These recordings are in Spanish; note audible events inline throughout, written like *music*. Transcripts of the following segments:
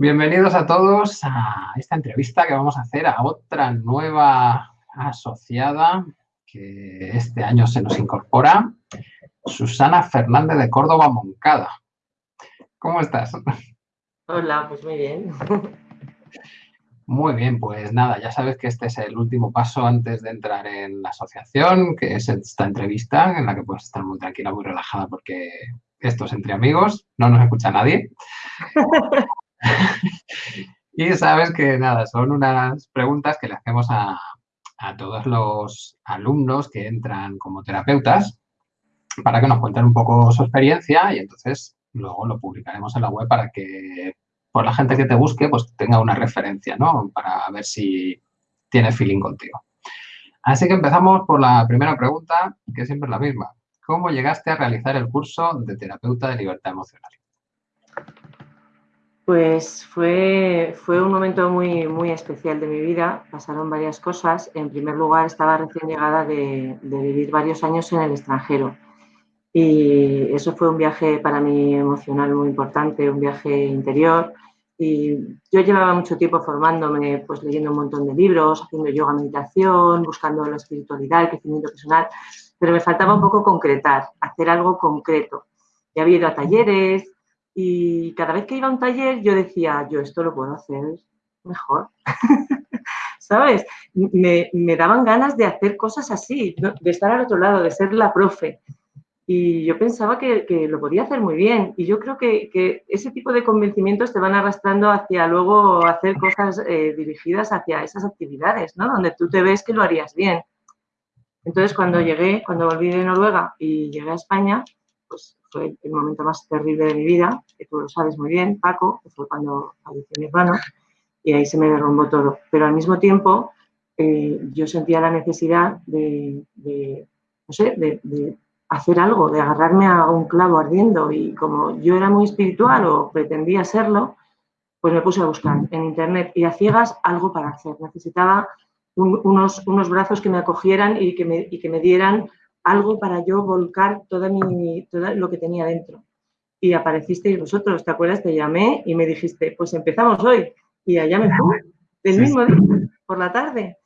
Bienvenidos a todos a esta entrevista que vamos a hacer a otra nueva asociada que este año se nos incorpora, Susana Fernández de Córdoba Moncada. ¿Cómo estás? Hola, pues muy bien. Muy bien, pues nada, ya sabes que este es el último paso antes de entrar en la asociación, que es esta entrevista en la que puedes estar muy tranquila, muy relajada porque esto es entre amigos, no nos escucha nadie. *laughs* y sabes que nada, son unas preguntas que le hacemos a, a todos los alumnos que entran como terapeutas para que nos cuenten un poco su experiencia y entonces luego lo publicaremos en la web para que por la gente que te busque, pues tenga una referencia, ¿no? Para ver si tiene feeling contigo. Así que empezamos por la primera pregunta, que siempre es la misma. ¿Cómo llegaste a realizar el curso de terapeuta de libertad emocional? Pues fue, fue un momento muy, muy especial de mi vida. Pasaron varias cosas. En primer lugar, estaba recién llegada de, vivir varios años en el extranjero. Y eso fue un viaje para mí emocional muy importante, un viaje interior. Y yo llevaba mucho tiempo formándome, pues leyendo un montón de libros, haciendo yoga, meditación, buscando la espiritualidad, el crecimiento personal, pero me faltaba un poco concretar, hacer algo concreto. Ya había ido a talleres y cada vez que iba a un taller yo decía, yo esto lo puedo hacer mejor. *laughs* ¿Sabes? Me, me, daban ganas de hacer cosas así, de estar al otro lado, de ser la profe. Y yo pensaba que, lo podía hacer muy bien. Y yo creo que, ese tipo de convencimientos te van arrastrando hacia luego hacer cosas eh, dirigidas hacia esas actividades, ¿no? Donde tú te ves que lo harías bien. Entonces, cuando llegué, cuando volví de Noruega y llegué a España, pues fue el momento más terrible de mi vida, que tú lo sabes muy bien, Paco, que fue cuando falleció mi hermano, y ahí se me derrumbó todo. Pero al mismo tiempo, eh, yo sentía la necesidad de, no sé, de hacer algo, de agarrarme a un clavo ardiendo y como yo era muy espiritual o pretendía serlo, pues me puse a buscar en internet y a ciegas algo para hacer. Necesitaba unos, unos brazos que me acogieran y que me, y que me dieran algo para yo volcar toda mi, todo lo que tenía dentro. Y aparecisteis vosotros, ¿te acuerdas? Te llamé y me dijiste, pues empezamos hoy. Y allá me fui, del mismo día, por la tarde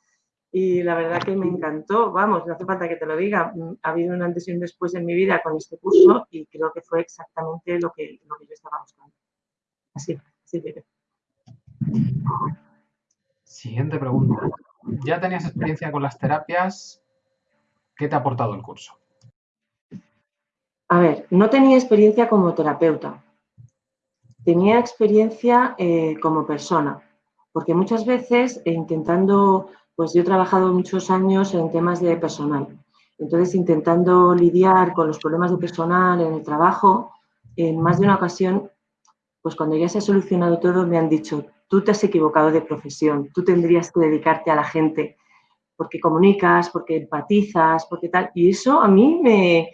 y la verdad que me encantó, vamos, no hace falta que te lo diga, mm, ha habido un antes y un después en mi vida con este curso y creo que fue exactamente lo que, lo que yo estaba buscando. Así, así que... Siguiente pregunta. ¿Ya tenías experiencia con las terapias? ¿Qué te ha aportado el curso? A ver, no tenía experiencia como terapeuta, tenía experiencia eh, como persona, porque muchas veces eh, intentando pues yo he trabajado muchos años en temas de personal. Entonces, intentando lidiar con los problemas de personal en el trabajo, en más de una ocasión, pues cuando ya se ha solucionado todo, me han dicho, tú te has equivocado de profesión, tú tendrías que dedicarte a la gente, porque comunicas, porque empatizas, porque tal. Y eso a mí me,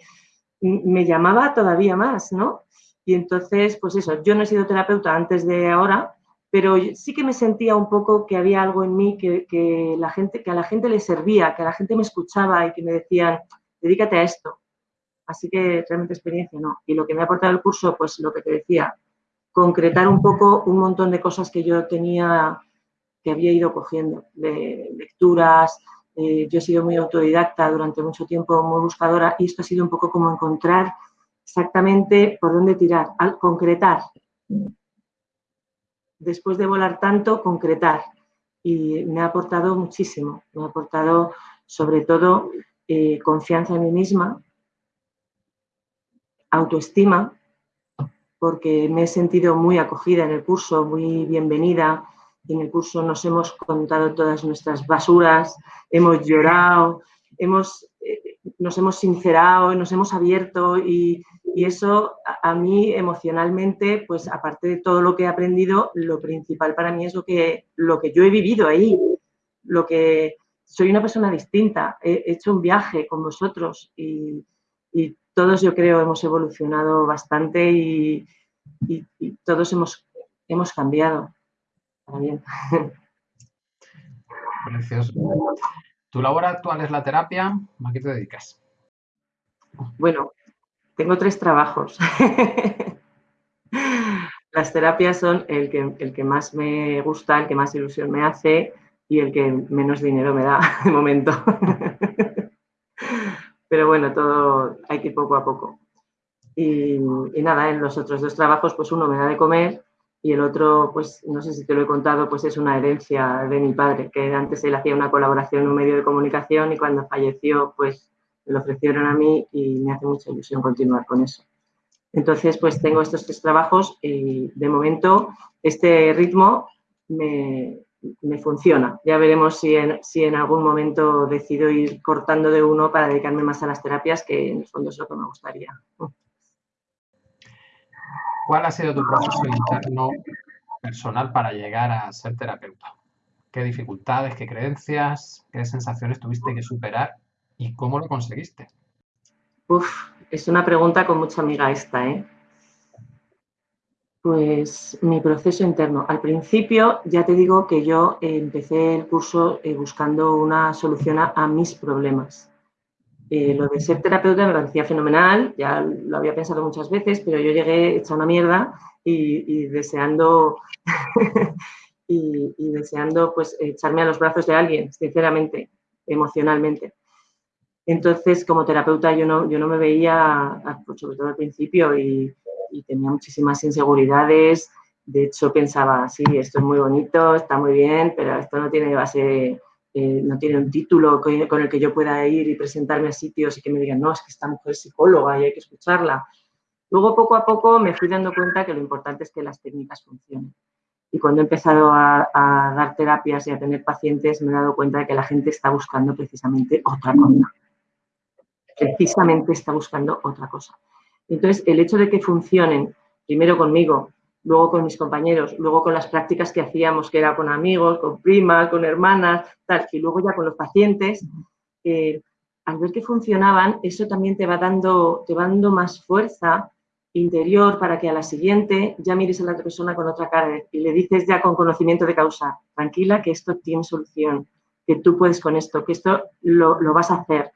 me llamaba todavía más, ¿no? Y entonces, pues eso, yo no he sido terapeuta antes de ahora, pero sí que me sentía un poco que había algo en mí que, la gente, que a la gente le servía, que a la gente me escuchaba y que me decían, dedícate a esto. Así que realmente experiencia no. Y lo que me ha aportado el curso, pues lo que te decía, concretar un poco un montón de cosas que yo tenía, que había ido cogiendo, de lecturas, eh, yo he sido muy autodidacta durante mucho tiempo, muy buscadora, y esto ha sido un poco como encontrar exactamente por dónde tirar, al concretar después de volar tanto, concretar. Y me ha aportado muchísimo, me ha aportado sobre todo eh, confianza en mí misma, autoestima, porque me he sentido muy acogida en el curso, muy bienvenida. En el curso nos hemos contado todas nuestras basuras, hemos llorado, hemos, eh, nos hemos sincerado, nos hemos abierto y, y eso a, mí emocionalmente, pues aparte de todo lo que he aprendido, lo principal para mí es lo que, lo que yo he vivido ahí, lo que soy una persona distinta, he hecho un viaje con vosotros y, todos yo creo hemos evolucionado bastante y, todos hemos, hemos cambiado para bien. *laughs* Precioso. ¿Tu labor actual es la terapia? ¿A qué te dedicas? Bueno, tengo tres trabajos. *laughs* las terapias son el que, el que más me gusta, el que más ilusión me hace y el que menos dinero me da *laughs* de momento. Pero bueno, todo hay que ir poco a poco. Y, y, nada, en los otros dos trabajos, pues uno me da de comer y el otro, pues no sé si te lo he contado, pues es una herencia de mi padre, que antes él hacía una colaboración en un medio de comunicación y cuando falleció, pues me lo ofrecieron a mí y me hace mucha ilusión continuar con eso. Entonces, pues tengo estos tres trabajos y de momento este ritmo me, me funciona. Ya veremos si en, si en, algún momento decido ir cortando de uno para dedicarme más a las terapias, que en el fondo es lo que me gustaría. ¿Cuál ha sido tu proceso interno personal para llegar a ser terapeuta? ¿Qué dificultades, qué creencias, qué sensaciones tuviste que superar y cómo lo conseguiste? Uf, es una pregunta con mucha amiga esta, ¿eh? Pues mi proceso interno. Al principio ya te digo que yo empecé el curso eh, buscando una solución a, a mis problemas. Eh, lo de ser terapeuta me parecía fenomenal, ya lo había pensado muchas veces, pero yo llegué hecha una mierda y, y deseando, *laughs* y, y, deseando pues echarme a los brazos de alguien, sinceramente, emocionalmente. Entonces, como terapeuta, yo no, yo no me veía, pues, sobre todo al principio, y, y tenía muchísimas inseguridades. De hecho, pensaba, sí, esto es muy bonito, está muy bien, pero esto no tiene base, eh, no tiene un título con, el que yo pueda ir y presentarme a sitios y que me digan, no, es que esta mujer es psicóloga y hay que escucharla. Luego, poco a poco, me fui dando cuenta que lo importante es que las técnicas funcionen. Y cuando he empezado a dar terapias y a tener pacientes, me he dado cuenta de que la gente está buscando precisamente otra cosa. Precisamente está buscando otra cosa. Entonces, el hecho de que funcionen, primero conmigo, luego con mis compañeros, luego con las prácticas que hacíamos, que era con amigos, con primas, con hermanas, tal, y luego ya con los pacientes, eh, al ver que funcionaban, eso también te va, dando, te va dando más fuerza interior para que a la siguiente ya mires a la otra persona con otra cara y le dices ya con conocimiento de causa, tranquila, que esto tiene solución, que tú puedes con esto, que esto lo, lo vas a hacer.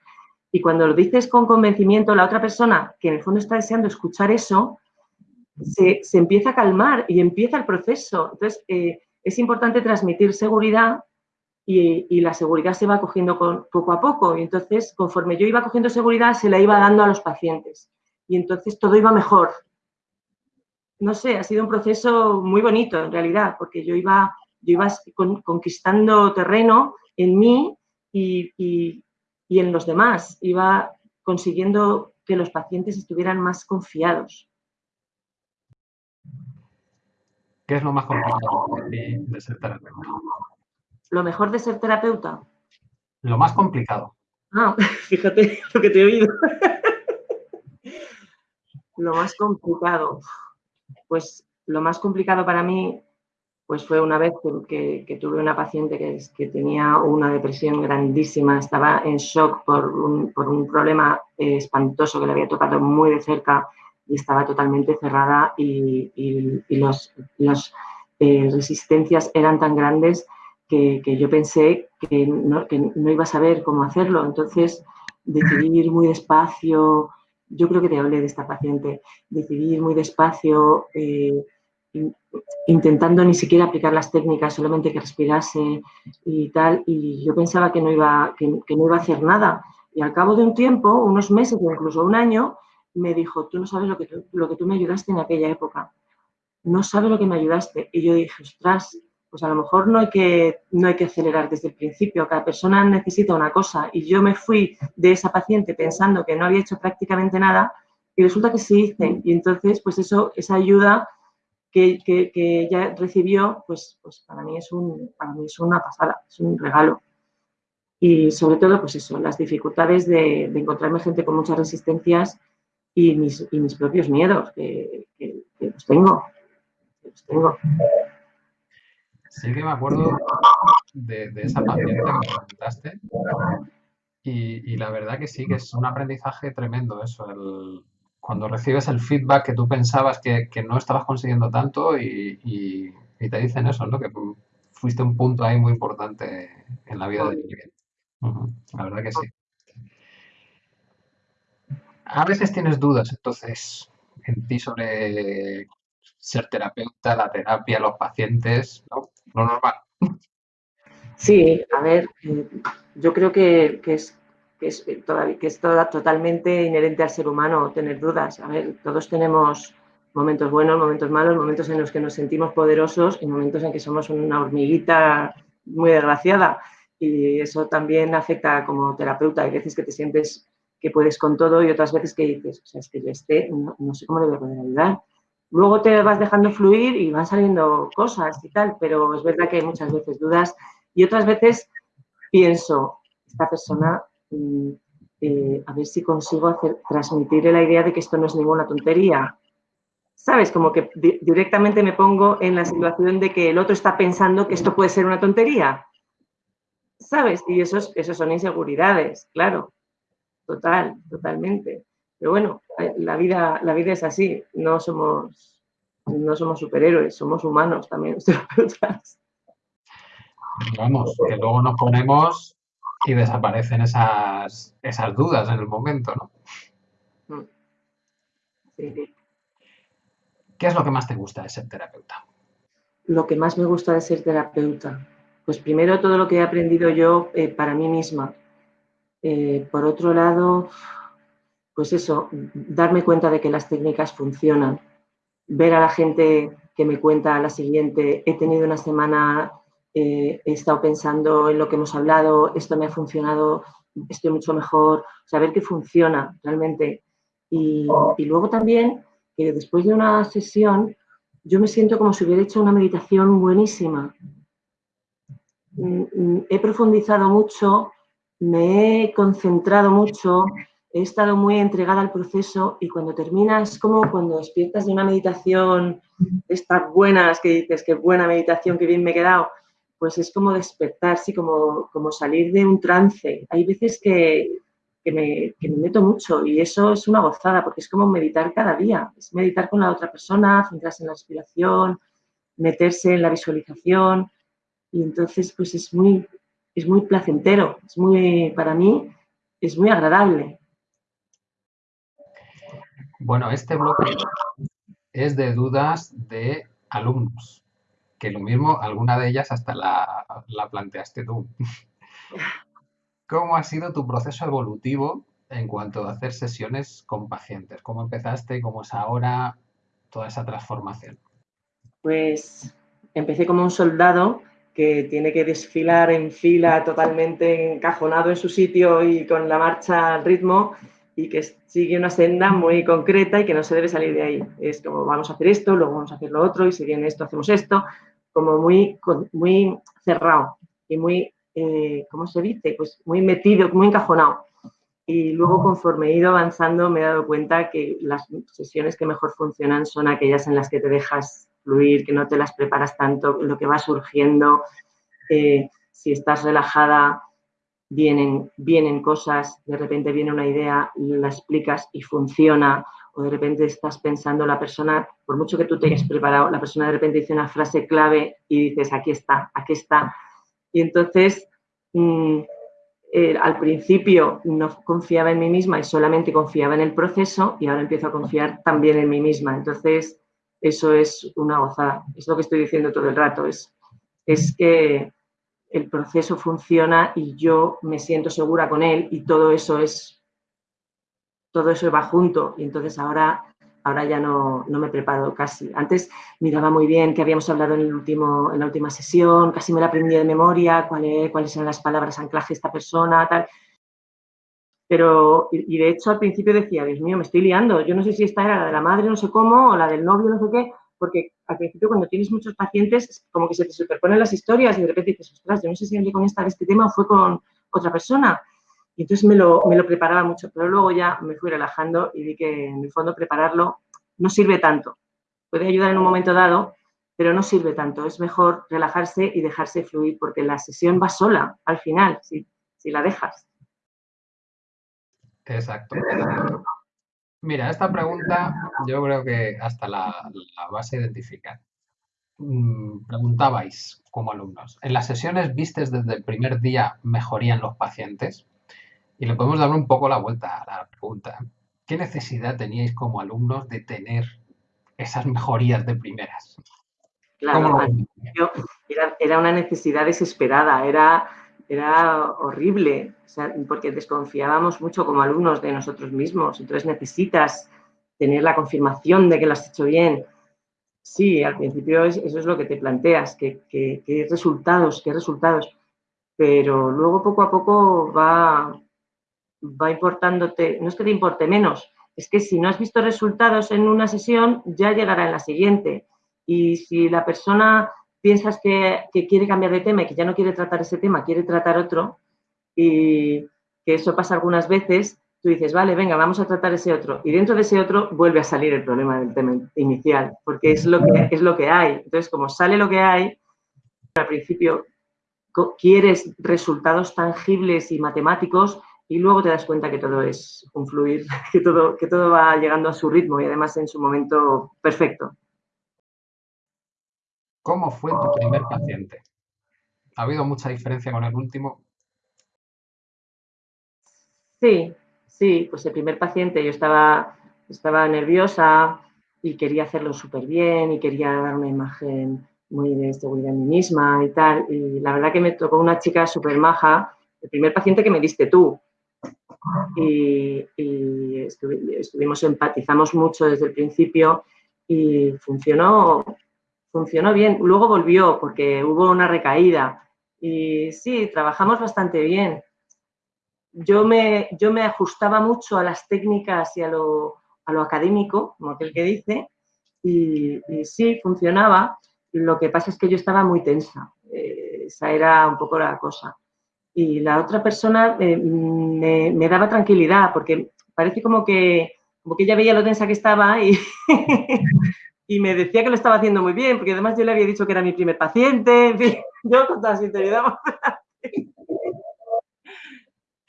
Y cuando lo dices con convencimiento, la otra persona, que en el fondo está deseando escuchar eso, se, se empieza a calmar y empieza el proceso. Entonces, eh, es importante transmitir seguridad y, y, la seguridad se va cogiendo con, poco a poco. Y entonces, conforme yo iba cogiendo seguridad, se la iba dando a los pacientes. Y entonces todo iba mejor. No sé, ha sido un proceso muy bonito en realidad, porque yo iba, yo iba con, conquistando terreno en mí y, y en los demás. Iba consiguiendo que los pacientes estuvieran más confiados. ¿Qué es lo más complicado de, de ser terapeuta? ¿Lo mejor de ser terapeuta? Lo más complicado. Ah, *laughs* fíjate lo que te he oído. lo más complicado. Pues lo más complicado para mí pues fue una vez que, tuve una paciente que, que, tenía una depresión grandísima, estaba en shock por un, por un problema eh, espantoso que le había tocado muy de cerca y estaba totalmente cerrada y, y, y los, las eh, resistencias eran tan grandes que, yo pensé que no, que no iba a saber cómo hacerlo. Entonces decidí ir muy despacio, yo creo que te hablé de esta paciente, decidí ir muy despacio, eh, intentando ni siquiera aplicar las técnicas, solamente que respirase y tal, y yo pensaba que no iba, que, que, no iba a hacer nada. Y al cabo de un tiempo, unos meses o incluso un año, me dijo, tú no sabes lo que tú, lo que tú me ayudaste en aquella época. No sabes lo que me ayudaste. Y yo dije, ostras, pues a lo mejor no hay, que, no hay que acelerar desde el principio. Cada persona necesita una cosa. Y yo me fui de esa paciente pensando que no había hecho prácticamente nada y resulta que sí hice. Y entonces, pues eso, esa ayuda que, que, que ella recibió, pues, pues para, mí es un, para mí es una pasada, es un regalo. Y sobre todo, pues eso, las dificultades de, de encontrarme gente con muchas resistencias y mis, y mis propios miedos, que, que, que los tengo, que los tengo. Sí que me acuerdo de, de esa paciente que me comentaste y, y, la verdad que sí, que es un aprendizaje tremendo eso, el, cuando recibes el feedback que tú pensabas que, que no estabas consiguiendo tanto y, y, y, te dicen eso, ¿no? Que fuiste un punto ahí muy importante en la vida de. Uh -huh. La verdad que sí. A veces tienes dudas, entonces, en ti sobre ser terapeuta, la terapia, los pacientes, ¿no? Lo normal. Sí, a ver, eh, yo creo que, es, que es, eh, que es totalmente inherente al ser humano tener dudas. A ver, todos tenemos momentos buenos, momentos malos, momentos en los que nos sentimos poderosos y momentos en que somos una hormiguita muy desgraciada. Y eso también afecta como terapeuta. Hay veces que te sientes que puedes con todo y otras veces que dices, o sea, es que yo esté, no, sé cómo le voy a poder ayudar. Luego te vas dejando fluir y van saliendo cosas y tal, pero es verdad que hay muchas veces dudas y otras veces pienso, esta persona, mm, eh, a ver si consigo hacer, transmitirle la idea de que esto no es ninguna tontería. ¿Sabes? Como que directamente me pongo en la situación de que el otro está pensando que esto puede ser una tontería. ¿Sabes? Y eso, eso son inseguridades, claro. Total, totalmente. Pero bueno, eh, la vida, la vida es así. No somos, no somos superhéroes, somos humanos también, *laughs* terapeutas. Vamos, que luego nos ponemos y desaparecen esas, esas dudas en el momento, ¿no? Mm. Sí. ¿Qué es lo que más te gusta de ser terapeuta? Lo que más me gusta de ser terapeuta. Pues primero todo lo que he aprendido yo eh, para mí misma. Eh, por otro lado, pues eso, darme cuenta de que las técnicas funcionan. Ver a la gente que me cuenta la siguiente, he tenido una semana eh, he estado pensando en lo que hemos hablado, esto me ha funcionado, estoy mucho mejor, saber que funciona realmente. Y, luego también que después de una sesión yo me siento como si hubiera hecho una meditación buenísima. Mm, mm, he profundizado mucho, me he concentrado mucho, he estado muy entregada al proceso y cuando terminas como cuando despiertas de una meditación estas buenas que dices, qué buena meditación, qué bien me he quedado, pues es como despertarse, como, como salir de un trance. Hay veces que, me, meto mucho y eso es una gozada porque es como meditar cada día, es meditar con la otra persona, centrarse en la respiración, meterse en la visualización y entonces pues es muy, es muy placentero, es muy, para mí es muy agradable. Bueno, este bloque es de dudas de alumnos que lo mismo, alguna de ellas hasta la, planteaste tú. *laughs* ¿Cómo ha sido tu proceso evolutivo en cuanto a hacer sesiones con pacientes? ¿Cómo empezaste? ¿Cómo es ahora toda esa transformación? Pues empecé como un soldado que tiene que desfilar en fila totalmente encajonado en su sitio y con la marcha al ritmo y que sigue una senda muy concreta y que no se debe salir de ahí. Es como vamos a hacer esto, luego vamos a hacer lo otro y si viene esto hacemos esto como muy, muy cerrado y muy, eh, ¿cómo se dice? Pues muy metido, muy encajonado. Y luego, conforme he ido avanzando, me he dado cuenta que las sesiones que mejor funcionan son aquellas en las que te dejas fluir, que no te las preparas tanto, lo que va surgiendo. Eh, si estás relajada, vienen, vienen cosas, de repente viene una idea, la explicas y funciona o de repente estás pensando, la persona, por mucho que tú te hayas preparado, la persona de repente dice una frase clave y dices, aquí está, aquí está. Y entonces, mm, eh, al principio no confiaba en mí misma y solamente confiaba en el proceso y ahora empiezo a confiar también en mí misma. Entonces, eso es una gozada. Es lo que estoy diciendo todo el rato. Es, es que el proceso funciona y yo me siento segura con él y todo eso es todo eso va junto y entonces ahora, ahora ya no, me preparo casi. Antes miraba muy bien que habíamos hablado en, el último, en la última sesión, casi me la aprendí de memoria, cuáles eran las palabras anclaje de esta persona, tal. Pero, y, de hecho al principio decía, Dios mío, me estoy liando, yo no sé si esta era la de la madre, no sé cómo, o la del novio, no sé qué, porque al principio cuando tienes muchos pacientes, como que se te superponen las historias y de repente dices, ostras, yo no sé si hablé con esta de este tema o fue con otra persona. Y entonces me lo, me lo preparaba mucho, pero luego ya me fui relajando y vi que en el fondo prepararlo no sirve tanto. Puede ayudar en un momento dado, pero no sirve tanto. Es mejor relajarse y dejarse fluir porque la sesión va sola al final, si, si la dejas. Exacto. Mira, esta pregunta yo creo que hasta la, la vas a identificar. Mm, preguntabais como alumnos, ¿en las sesiones vistes desde el primer día mejorían los pacientes? Y le podemos dar un poco la vuelta a la pregunta. ¿Qué necesidad teníais como alumnos de tener esas mejorías de primeras? Claro, era, era, una necesidad desesperada, era, era horrible, porque desconfiábamos mucho como alumnos de nosotros mismos. Entonces necesitas tener la confirmación de que lo has hecho bien. Sí, al principio eso es lo que te planteas, qué que, resultados, qué resultados. Pero luego poco a poco va, va importándote, no es que te importe menos, es que si no has visto resultados en una sesión, ya llegará en la siguiente. Y si la persona piensas que, quiere cambiar de tema y que ya no quiere tratar ese tema, quiere tratar otro, y que eso pasa algunas veces, tú dices, vale, venga, vamos a tratar ese otro. Y dentro de ese otro vuelve a salir el problema del tema inicial, porque es lo que, es lo que hay. Entonces, como sale lo que hay, al principio quieres resultados tangibles y matemáticos y luego te das cuenta que todo es un fluir, *laughs* que todo, que todo va llegando a su ritmo y además en su momento perfecto. ¿Cómo fue tu primer paciente? ¿Ha habido mucha diferencia con el último? Sí, sí, pues el primer paciente yo estaba, estaba nerviosa y quería hacerlo súper bien y quería dar una imagen muy de seguridad en mí misma y tal. Y la verdad que me tocó una chica súper maja, el primer paciente que me diste tú. Y, estuvimos, empatizamos mucho desde el principio y funcionó funcionó bien. Luego volvió porque hubo una recaída y sí, trabajamos bastante bien. Yo me, yo me ajustaba mucho a las técnicas y a lo, académico, como aquel que dice, y, sí, funcionaba. Lo que pasa es que yo estaba muy tensa. Eh, esa era un poco la cosa. Y la otra persona eh, me, me, daba tranquilidad porque parece como que, como que ella veía lo tensa que estaba y, *laughs* y me decía que lo estaba haciendo muy bien, porque además yo le había dicho que era mi primer paciente, en fin, *laughs* yo con toda sinceridad. *laughs*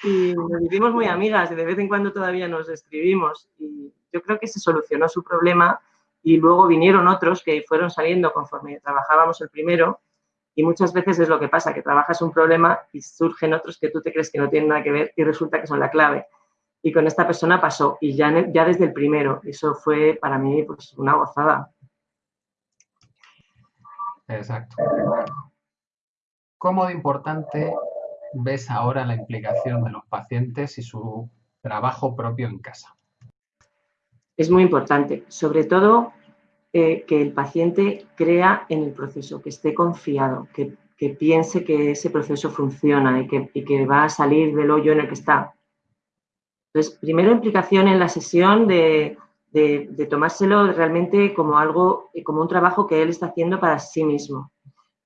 y nos hicimos muy amigas y de vez en cuando todavía nos escribimos. Y yo creo que se solucionó su problema y luego vinieron otros que fueron saliendo conforme trabajábamos el primero. Y muchas veces es lo que pasa, que trabajas un problema y surgen otros que tú te crees que no tienen nada que ver y resulta que son la clave y con esta persona pasó, y ya, ya desde el primero, eso fue para mí pues, una gozada. Exacto. ¿Cómo de importante ves ahora la implicación de los pacientes y su trabajo propio en casa? Es muy importante, sobre todo eh, que el paciente crea en el proceso, que esté confiado, que, piense que ese proceso funciona y que, y que va a salir del hoyo en el que está. Entonces, primero implicación en la sesión de, tomárselo realmente como algo, como un trabajo que él está haciendo para sí mismo.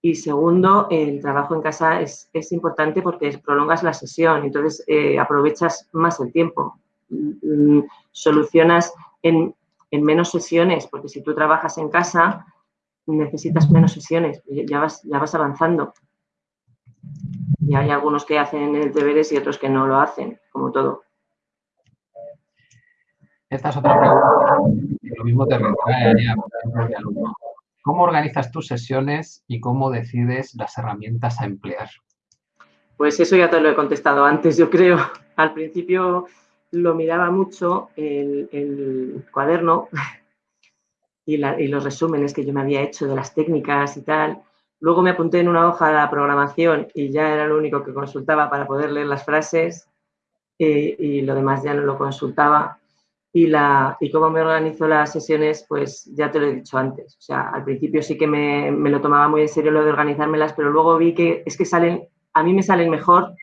Y segundo, el trabajo en casa es, importante porque prolongas la sesión, entonces eh, aprovechas más el tiempo. Mm, solucionas en, menos sesiones, porque si tú trabajas en casa, necesitas menos sesiones, ya vas, ya vas avanzando. Y hay algunos que hacen el deberes y otros que no lo hacen, como todo. Esta es otra pregunta lo mismo te retrae de alumno. ¿Cómo organizas tus sesiones y cómo decides las herramientas a emplear? Pues eso ya te lo he contestado antes, yo creo. Al principio lo miraba mucho el, cuaderno y, los resúmenes que yo me había hecho de las técnicas y tal. Luego me apunté en una hoja de la programación y ya era lo único que consultaba para poder leer las frases eh, y lo demás ya no lo consultaba y, la, y cómo me organizo las sesiones, pues ya te lo he dicho antes. O sea, al principio sí que me, me, lo tomaba muy en serio lo de organizármelas, pero luego vi que es que salen, a mí me salen mejor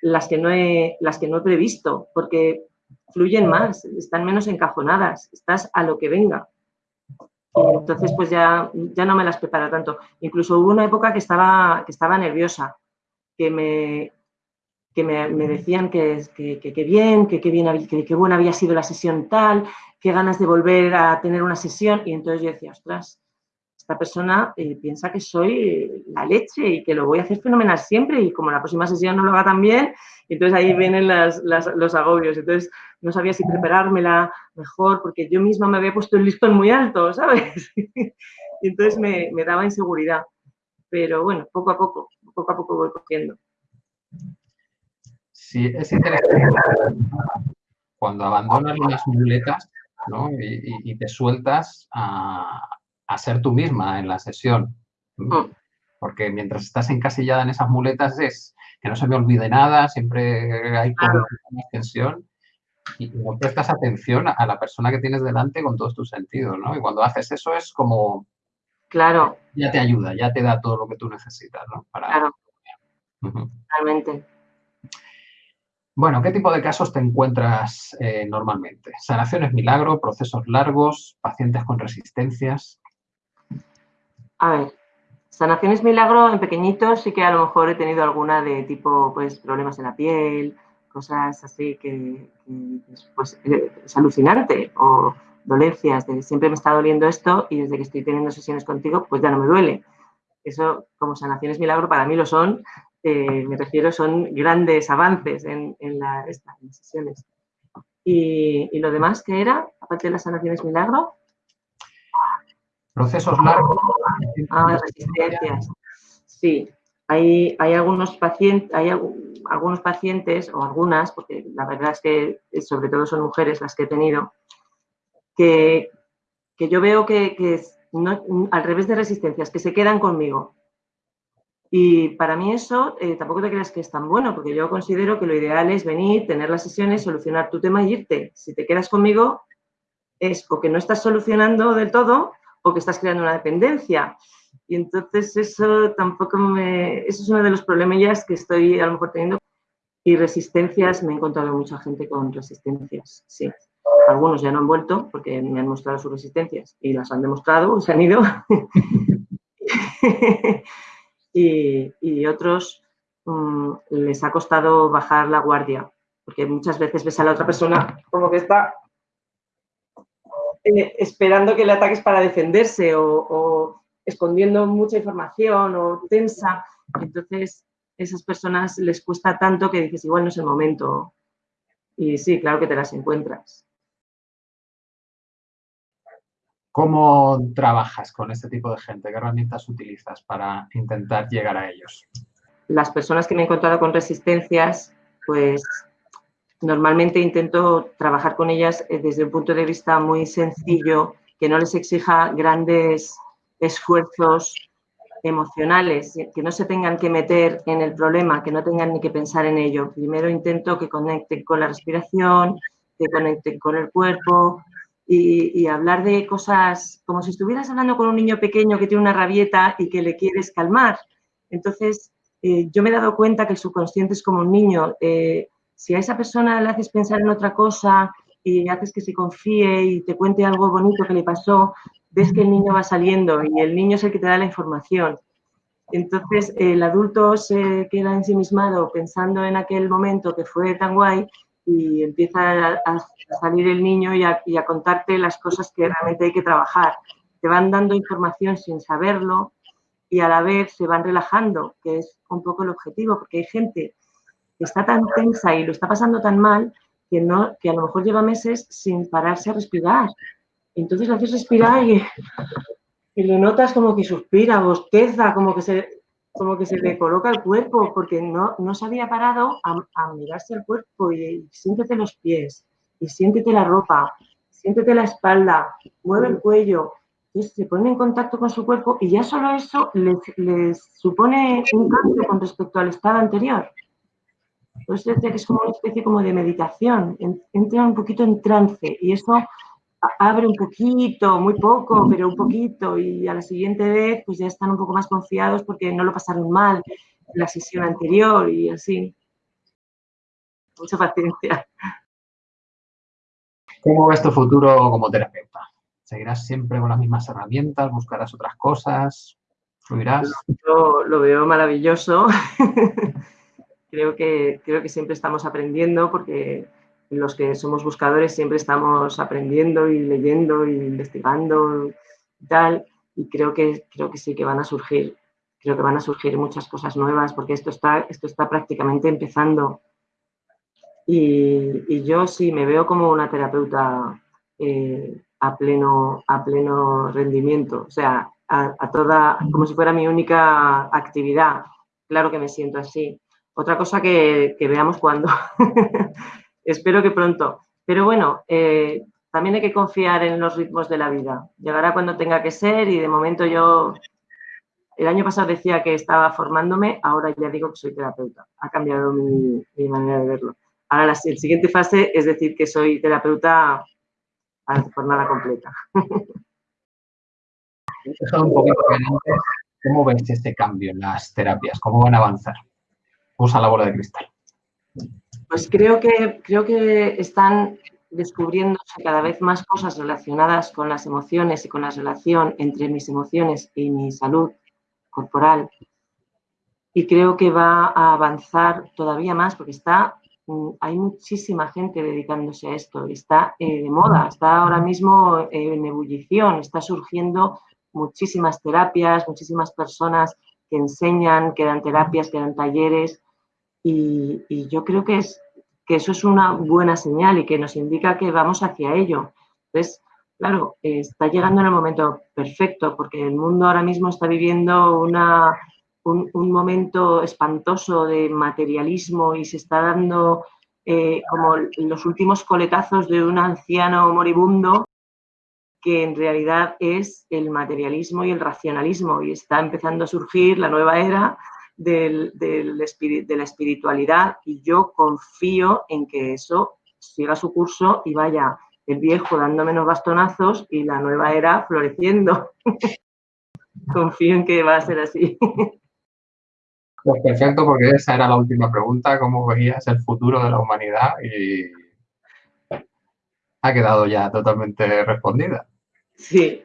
las que no he, las que no he previsto, porque fluyen más, están menos encajonadas, estás a lo que venga. entonces, pues ya, ya no me las preparo tanto. Incluso hubo una época que estaba, que estaba nerviosa, que me, que me, decían que, que, bien, que, bien, que, buena había sido la sesión tal, qué ganas de volver a tener una sesión. Y entonces yo decía, ostras, esta persona eh, piensa que soy la leche y que lo voy a hacer fenomenal siempre y como la próxima sesión no lo haga tan bien, entonces ahí vienen los agobios. Entonces no sabía si preparármela mejor porque yo misma me había puesto el listón muy alto, ¿sabes? *laughs* y entonces me, me daba inseguridad. Pero bueno, poco a poco, poco a poco voy cogiendo. Sí, es interesante cuando abandonan las muletas, ¿no? Y, te sueltas a, ser tú misma en la sesión. Mm. Porque mientras estás encasillada en esas muletas es que no se me olvide nada, siempre hay como una tensión y no prestas atención a la persona que tienes delante con todos tus sentidos, ¿no? Y cuando haces eso es como... Claro. Ya te ayuda, ya te da todo lo que tú necesitas, ¿no? Claro. Realmente. Bueno, ¿qué tipo de casos te encuentras eh, normalmente? ¿Sanaciones milagro, procesos largos, pacientes con resistencias? A ver, sanaciones milagro en pequeñitos sí que a lo mejor he tenido alguna de tipo pues problemas en la piel, cosas así que, pues, eh, es alucinante o dolencias de siempre me está doliendo esto y desde que estoy teniendo sesiones contigo pues ya no me duele. Eso como sanaciones milagro para mí lo son me refiero, son grandes avances en, las sesiones. Y, lo demás que era, aparte de las sanaciones milagro? Procesos largos. Ah, resistencias. Sí, hay, hay, algunos pacientes, hay algunos pacientes, o algunas, porque la verdad es que sobre todo son mujeres las que he tenido, que, yo veo que, al revés de resistencias, que se quedan conmigo, y para mí eso eh, tampoco te creas que es tan bueno, porque yo considero que lo ideal es venir, tener las sesiones, solucionar tu tema y irte. Si te quedas conmigo, es o que no estás solucionando del todo o que estás creando una dependencia. Y entonces eso tampoco me... Eso es uno de los problemillas que estoy a lo mejor teniendo. Y resistencias, me he encontrado mucha gente con resistencias, sí. Algunos ya no han vuelto porque me han mostrado sus resistencias y las han demostrado, se han ido. *laughs* y, otros mm, les ha costado bajar la guardia, porque muchas veces ves a la otra persona como que está eh, esperando que le ataques para defenderse o, escondiendo mucha información o tensa. Entonces, esas personas les cuesta tanto que dices, igual no es el momento. Y sí, claro que te las encuentras. ¿Cómo trabajas con este tipo de gente? ¿Qué herramientas utilizas para intentar llegar a ellos? Las personas que me he encontrado con resistencias, pues normalmente intento trabajar con ellas eh, desde un punto de vista muy sencillo, que no les exija grandes esfuerzos emocionales, que no se tengan que meter en el problema, que no tengan ni que pensar en ello. Primero intento que conecten con la respiración, que conecten con el cuerpo, y, hablar de cosas como si estuvieras hablando con un niño pequeño que tiene una rabieta y que le quieres calmar. Entonces, eh, yo me he dado cuenta que el subconsciente es como un niño. Eh, si a esa persona le haces pensar en otra cosa y haces que se confíe y te cuente algo bonito que le pasó, ves que el niño va saliendo y el niño es el que te da la información. Entonces, el adulto se queda ensimismado pensando en aquel momento que fue tan guay y empieza a, salir el niño y a, contarte las cosas que realmente hay que trabajar. Te van dando información sin saberlo y a la vez se van relajando, que es un poco el objetivo, porque hay gente que está tan tensa y lo está pasando tan mal que, no, que a lo mejor lleva meses sin pararse a respirar. Entonces le haces respirar y, y le notas como que suspira, bosteza, como que se, como que se le coloca el cuerpo, porque no, no se había parado a, mirarse el cuerpo y, siéntete los pies, y siéntete la ropa, siéntete la espalda, mueve el cuello, y se pone en contacto con su cuerpo y ya solo eso les, supone un cambio con respecto al estado anterior. Por eso que es como una especie como de meditación, entra un poquito en trance y eso abre un poquito, muy poco, pero un poquito, y a la siguiente vez pues ya están un poco más confiados porque no lo pasaron mal en la sesión anterior y así. Mucha paciencia. ¿Cómo ves tu futuro como terapeuta? ¿Seguirás siempre con las mismas herramientas? ¿Buscarás otras cosas? ¿Fluirás? Yo lo veo maravilloso. *laughs* creo, que, creo que siempre estamos aprendiendo porque los que somos buscadores siempre estamos aprendiendo y leyendo y investigando y tal, y creo que, creo que sí que van a surgir, creo que van a surgir muchas cosas nuevas, porque esto está, esto está prácticamente empezando. Y, yo sí me veo como una terapeuta eh, a, pleno, a pleno rendimiento, o sea, a, toda, como si fuera mi única actividad. Claro que me siento así. Otra cosa que, que veamos cuando, *laughs* espero que pronto. Pero bueno, eh, también hay que confiar en los ritmos de la vida. Llegará cuando tenga que ser y de momento yo, el año pasado decía que estaba formándome, ahora ya digo que soy terapeuta. Ha cambiado mi, manera de verlo. Ahora la, siguiente fase es decir que soy terapeuta a jornada completa. un poquito ¿Cómo ves este cambio en las terapias? ¿Cómo van a avanzar? Usa la bola de cristal. Pues creo que, creo que están descubriéndose cada vez más cosas relacionadas con las emociones y con la relación entre mis emociones y mi salud corporal. Y creo que va a avanzar todavía más porque está, mm, hay muchísima gente dedicándose a esto, está eh, de moda, está ahora mismo en ebullición, está surgiendo muchísimas terapias, muchísimas personas que enseñan, que dan terapias, que dan talleres y, yo creo que, es, que eso es una buena señal y que nos indica que vamos hacia ello. Entonces, claro, está llegando en el momento perfecto porque el mundo ahora mismo está viviendo una, un, momento espantoso de materialismo y se está dando eh, como los últimos coletazos de un anciano moribundo que en realidad es el materialismo y el racionalismo y está empezando a surgir la nueva era del, del de la espiritualidad y yo confío en que eso siga su curso y vaya el viejo dando menos bastonazos y la nueva era floreciendo. *laughs* confío en que va a ser así. *laughs* Pues perfecto, porque esa era la última pregunta, ¿cómo veías el futuro de la humanidad? Y ha quedado ya totalmente respondida. Sí.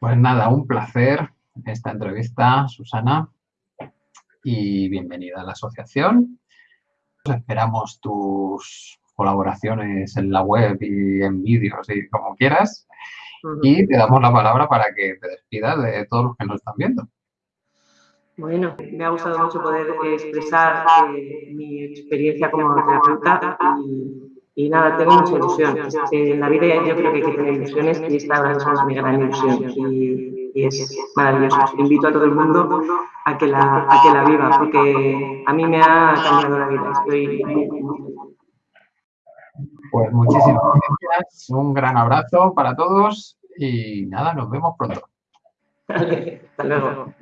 Pues nada, un placer esta entrevista, Susana, y bienvenida a la asociación. Esperamos tus colaboraciones en la web y en vídeos y como quieras. Y te damos la palabra para que te despidas de todos los que nos están viendo. Bueno, me ha gustado mucho poder expresar eh, mi experiencia como terapeuta y y nada, tengo mucha ilusión. en la vida yo creo que hay que tener ilusiones y esta es mi gran ilusión. Y, es maravilloso. Invito a todo el mundo a que la, a que la viva, porque a mí me ha cambiado la vida. Estoy Pues muchísimas gracias, un gran abrazo para todos y nada, nos vemos pronto. *laughs* hasta luego.